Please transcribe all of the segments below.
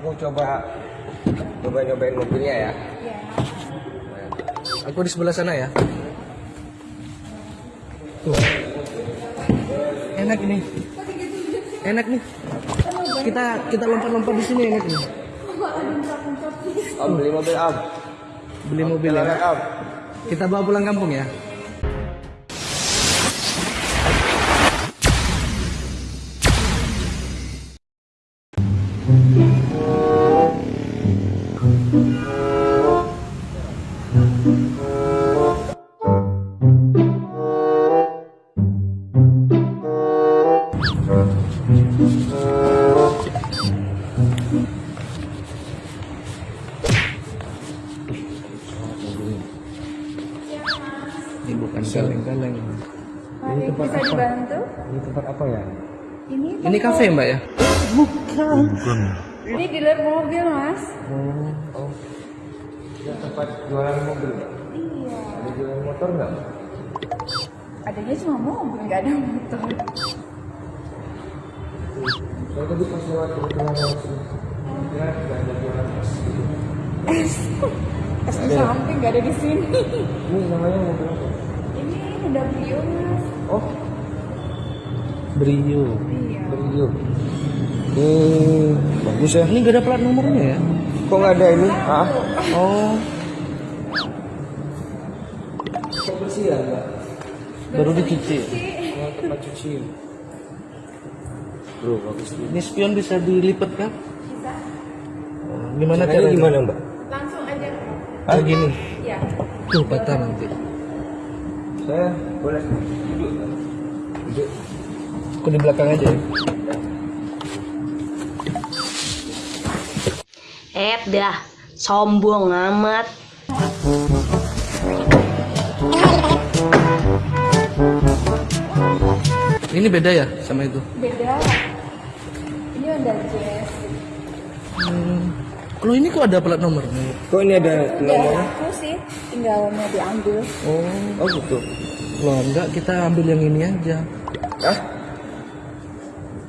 Aku coba coba nyobain mobilnya ya. Iya. Aku di sebelah sana ya. Tuh. Enak ini. Enak nih. Kita kita lompat-lompat di sini enak nih. Om beli mobil Om. Beli mobil ya. Om. Kita bawa pulang kampung ya. Ini bukan kaleng-kaleng. Mari, tempat bisa apa? dibantu? Ini tempat apa ya? Ini Ini kafe mbak ya? Ini dealer mobil, Mas. Oh. Ya tempat jualan mobil. Iya. Ada jualan motor nggak? Adanya cuma mobil, nggak ada motor. Saya tadi pas lewat kebetulan. Ya, nggak ada jualan es. Es di samping nggak ada di sini. Ini namanya mobil apa? Ini udah Brio, Mas. Oh, Brio. Iya. Brio. Hmm, bagus ya. Ini gak ada plat nomornya ya? Kok nggak ada ini? Ah? Oh, Kok bersih ya, Mbak? baru dicuci. Oh, tempat cuci. Bro, bagus nih. Ini spion bisa dilipat kan? Bisa. Oh, Gimana Caranya caranya? gimana, Mbak? Langsung aja. Ah gini. Iya. Tuh patah nanti. Saya boleh duduk. Duduk. Aku di belakang aja ya. Eh dah, sombong amat. Ini beda ya sama itu? Beda. Ini Honda Jazz. Hmm. Kalau ini kok ada plat nomornya? Kok ini ada Udah nomornya? aku sih, tinggal mau diambil. Oh, Oh, gitu. loh enggak kita ambil yang ini aja. Hah?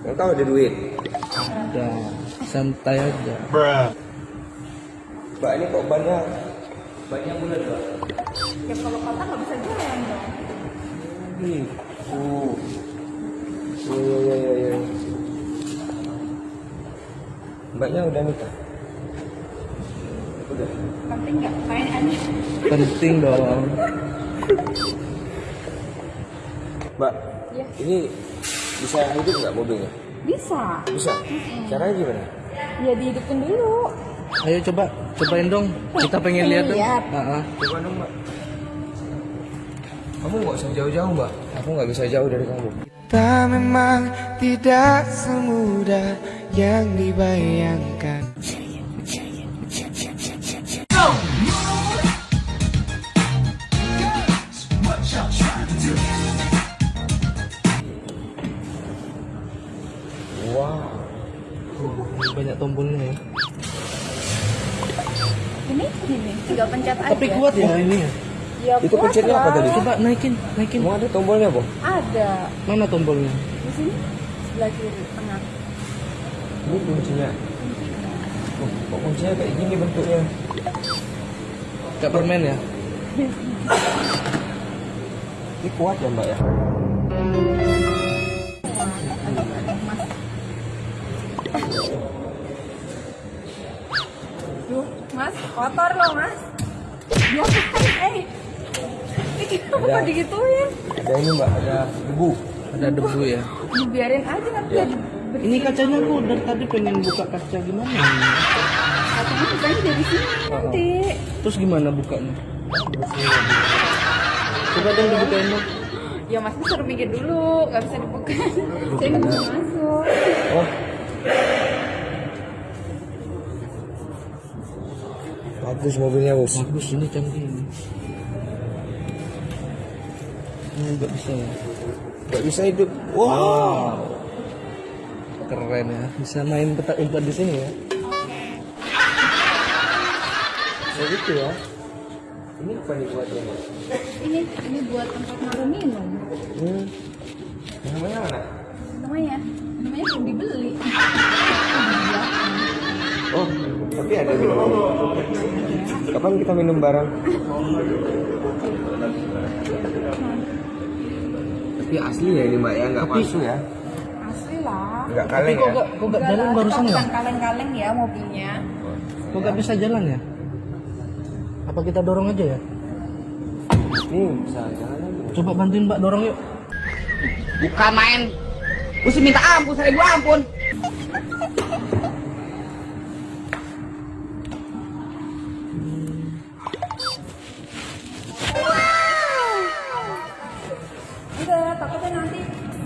Yang tahu ada duit. Ada santai aja. Mbak, ini kok banyak banyak bulan, Mbak? Ya kalau patah nggak bisa jalan dong. Gitu. Oh, iya, iya, iya, iya. Mbaknya udah nikah? Penting nggak main aja. Penting dong. Mbak, Ya. ini bisa hidup nggak mobilnya? Bisa. Bisa. Caranya gimana? Ya dihidupin dulu. Ayo coba, cobain dong. Kita pengen lihat dong. Lihat. Ah, ah. Coba dong, Mbak. Kamu nggak usah jauh-jauh, Mbak. Aku nggak bisa jauh dari kamu. Tak memang tidak semudah yang dibayangkan tombolnya ya. Ini gini, tinggal pencet aja. Tapi kuat ya ini ya. Ya, Itu pencetnya apa tadi? Coba naikin, naikin. Emang ada tombolnya, Bang? Ada. Mana tombolnya? Di sini sebelah kiri tengah. Ini kuncinya. Oh, kok kuncinya kayak gini bentuknya? Kayak permen ya? Ini kuat ya, Mbak ya? Loh, Mas. Diapain, eh? Ini kenapa Ada. digituin? Ada ini, Mbak. Ada debu. Ada debu ya. Dibiarin aja nanti Ya. Ini kacanya aku dari tadi pengen buka kaca gimana? Katanya bukanya dari sini nanti. Terus gimana bukanya? Coba dong dibukain dong. Ya Mas suruh mikir dulu, nggak bisa dibuka. Saya nggak bisa masuk. Oh. Bagus mobilnya, Bos. Bagus ini canggih ini. Ini nggak bisa ya. Gak bisa hidup. Wow. Keren ya. Bisa main petak umpet di sini ya. Bisa gitu ya. Ini apa nih Mbak? Ini ini buat tempat naruh minum. Hmm. Namanya mana? Namanya, namanya belum dibeli. Oh, tapi ada minum. Kapan kita minum bareng? Tapi asli ya ini mbak ya, nggak Tapi- palsu ya, Asli lah. nggak Tapi kaleng kok ya. gak, kok gak Enggak jalan barusan ya? kaleng-kaleng ya mobilnya. Kok gak bisa jalan ya? Apa kita dorong aja ya? Nih bisa jalan aja. Coba bantuin mbak dorong yuk. Bukan main. Mesti minta ampun, saya gua ampun.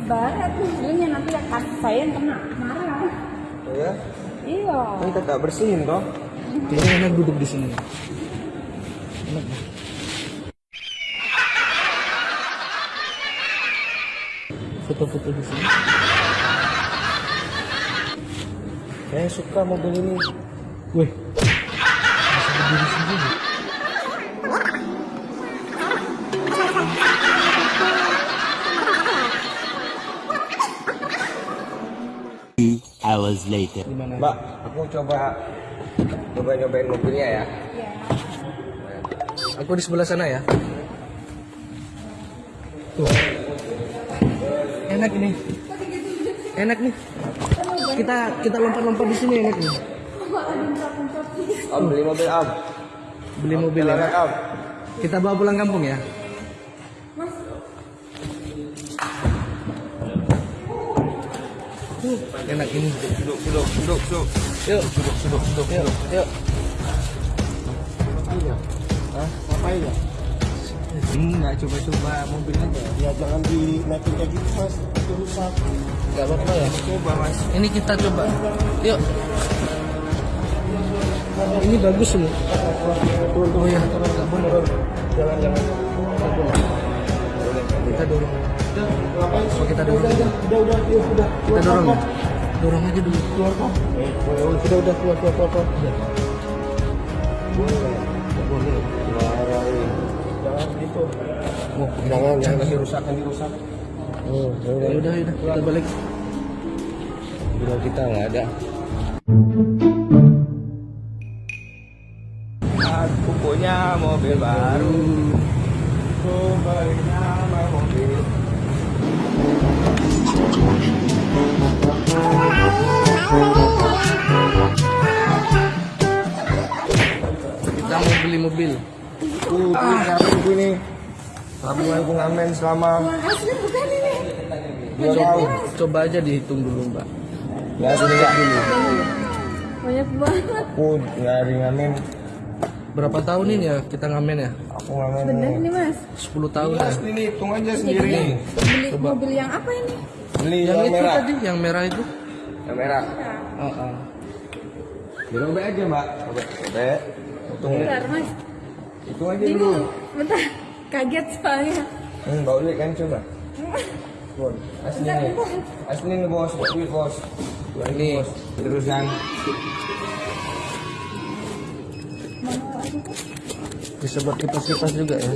Barat mobilnya nanti akan saya yang kena marah. Oh ya, Iya. kita tak bersihin toh. Kayaknya enak duduk di sini. Enak. Foto-foto di sini. Saya suka mobil ini. Wih. Bisa berdiri sendiri. Hours later. Mbak, aku coba coba nyobain mobilnya ya. Iya. Aku di sebelah sana ya. Tuh. Enak ini. Enak nih. Kita kita lompat-lompat di sini enak nih. Om beli mobil Om. Beli mobil ya. Om. Kita bawa pulang kampung ya. Enak ini. Duduk, duduk, duduk, duduk. Yuk, Duduk, duduk, duduk. yuk, yuk. Hah? Ngapain ya? Enggak, coba-coba mobil aja. Ya jangan dinaikin kayak gitu mas, itu rusak. Gak apa-apa ya. Coba mas. Ini kita coba. Yuk. Ini bagus loh. Oh ya, nggak boleh. Jangan, jangan. Nggak boleh. Kita dorong. Ngapain? Apa kita dorong? aja? Udah, udah, yuk, udah. Kita dorong. ya? Dorong aja dulu. Keluar kok. Eh, udah, udah, keluar, keluar, keluar. keluar. Boleh. Marahin. Jangan gitu. Oh, Jangan, jangan nanti rusak, nanti rusak. Oh, ya udah. Ya udah, udah. Kita balik. Udah kita nggak ada. Aku punya mobil baru. Aku punya mobil. Kita mau beli mobil. Tuh, ini gini. Tabungan aku ngamen selama Asli bukan ini. dua Coba, tahun. coba aja dihitung dulu, Mbak. Nggak ada dulu. Banyak banget. Aku nyari ngamen. Berapa tahun ini ya kita ngamen ya? Aku ngamen. Bener ini mas. 10 tahun ya. Mas, ini hitung aja sendiri. Beli mobil yang apa ini? Beli Yang yang, itu merah. tadi, yang merah itu. Yang merah. Oh, oh. Dirobek aja, Mbak. Robek. Robek. Hitung. Bentar mas. Hitung aja dulu. Bingung. Bentar. Kaget soalnya. Hmm, bau duit kan coba. Bon, asli nih. Asli nih bos, bau duit bos. Ini. Terusan. Bisa buat kipas-kipas juga ya.